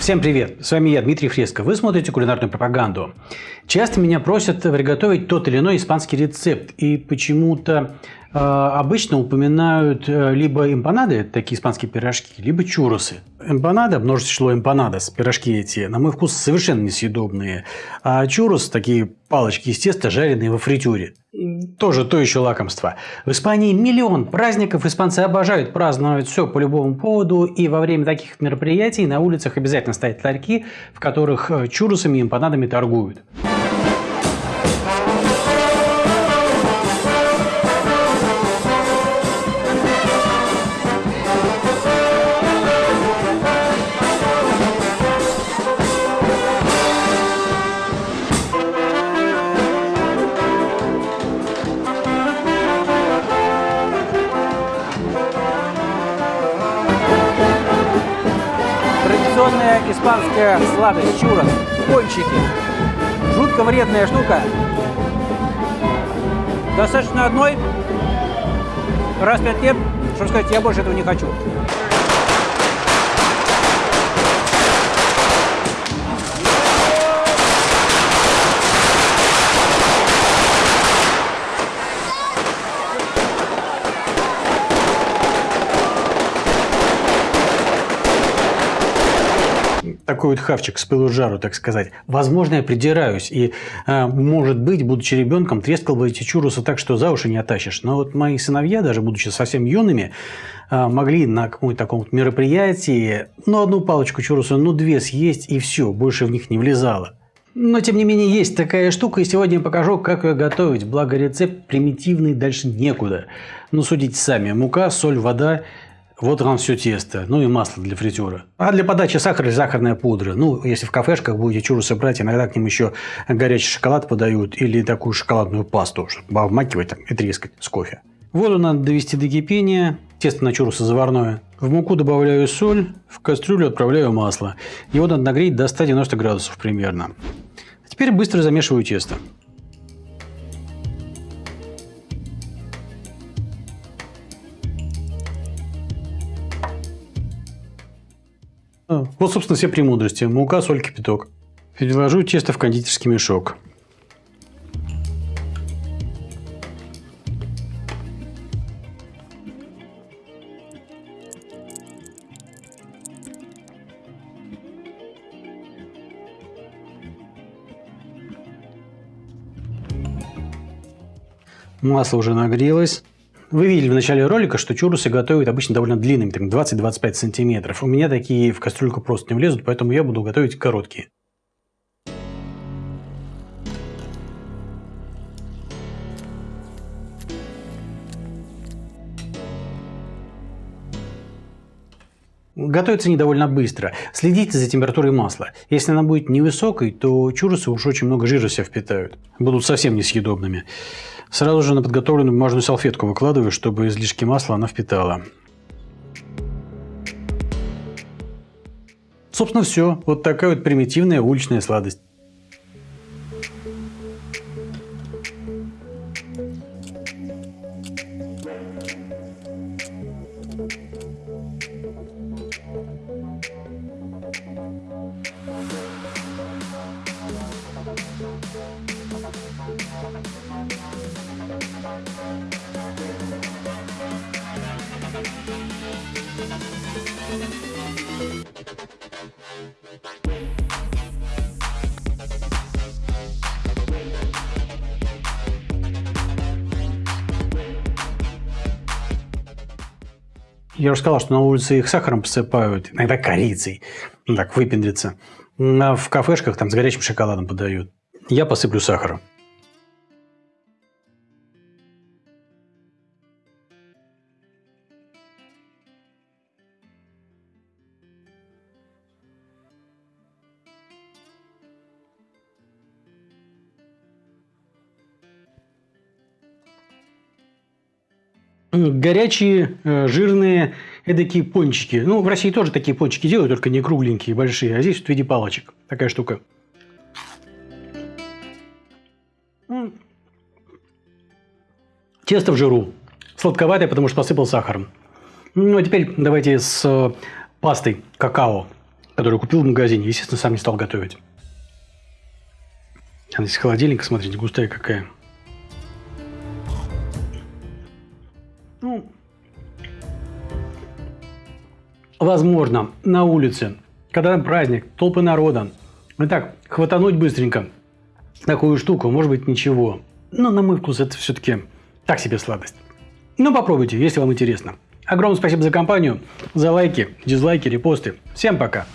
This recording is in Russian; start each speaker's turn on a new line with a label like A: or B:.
A: Всем привет! С вами я, Дмитрий Фреско. Вы смотрите кулинарную пропаганду. Часто меня просят приготовить тот или иной испанский рецепт. И почему-то обычно упоминают э, либо эмпанады, такие испанские пирожки, либо чуросы. Эмпанада, множество число эмпанадос, пирожки эти, на мой вкус, совершенно несъедобные. А чурос, такие палочки из теста, жареные во фритюре. Тоже то еще лакомство. В Испании миллион праздников, испанцы обожают праздновать все по любому поводу, и во время таких мероприятий на улицах обязательно стоят ларьки, в которых э, чурусами и эмпанадами торгуют.
B: Испанская сладость чурос, пончики. Жутко вредная штука. Достаточно одной, раз в пять лет, что сказать, я больше этого не хочу.
A: Такой вот хавчик с пылу жару, так сказать. Возможно, я придираюсь. И, э, может быть, будучи ребенком, трескал бы эти чурусы так, что за уши не оттащишь. Но вот мои сыновья, даже будучи совсем юными, э, могли на каком-то таком вот мероприятии, ну, одну палочку чуруса, ну, две съесть, и все, больше в них не влезало. Но, тем не менее, есть такая штука, и сегодня я покажу, как ее готовить. Благо, рецепт примитивный, дальше некуда. Ну, судите сами. Мука, соль, вода вот вам все тесто, ну и масло для фритюра. А для подачи сахар или сахарная пудра. Ну, если в кафешках будете чурусы брать, иногда к ним еще горячий шоколад подают или такую шоколадную пасту, чтобы обмакивать там, и трескать с кофе. Воду надо довести до кипения, тесто на чурусы заварное. В муку добавляю соль, в кастрюлю отправляю масло. Его надо нагреть до 190 градусов примерно. А теперь быстро замешиваю тесто. А, вот, собственно, все премудрости. Мука, соль, кипяток. Переложу тесто в кондитерский мешок. Масло уже нагрелось. Вы видели в начале ролика, что чурусы готовят обычно довольно длинными, 20-25 сантиметров. У меня такие в кастрюльку просто не влезут, поэтому я буду готовить короткие. Готовится они довольно быстро. Следите за температурой масла. Если она будет невысокой, то чурусы уж очень много жира себя впитают. Будут совсем несъедобными. Сразу же на подготовленную бумажную салфетку выкладываю, чтобы излишки масла она впитала. Собственно, все. Вот такая вот примитивная уличная сладость. Я уже сказал, что на улице их сахаром посыпают, иногда корицей, так выпендриться. А в кафешках там с горячим шоколадом подают. Я посыплю сахаром. Горячие, э, жирные, эдакие пончики. Ну, в России тоже такие пончики делают, только не кругленькие, большие, а здесь в виде палочек. Такая штука. Тесто в жиру. Сладковатое, потому что посыпал сахаром. Ну, а теперь давайте с э, пастой какао. который купил в магазине. Естественно, сам не стал готовить. Она из холодильника, смотрите, густая какая. Ну, возможно, на улице, когда праздник, толпы народа, и так, хватануть быстренько такую штуку, может быть, ничего. Но на мой вкус это все-таки так себе сладость. Ну, попробуйте, если вам интересно. Огромное спасибо за компанию, за лайки, дизлайки, репосты. Всем пока!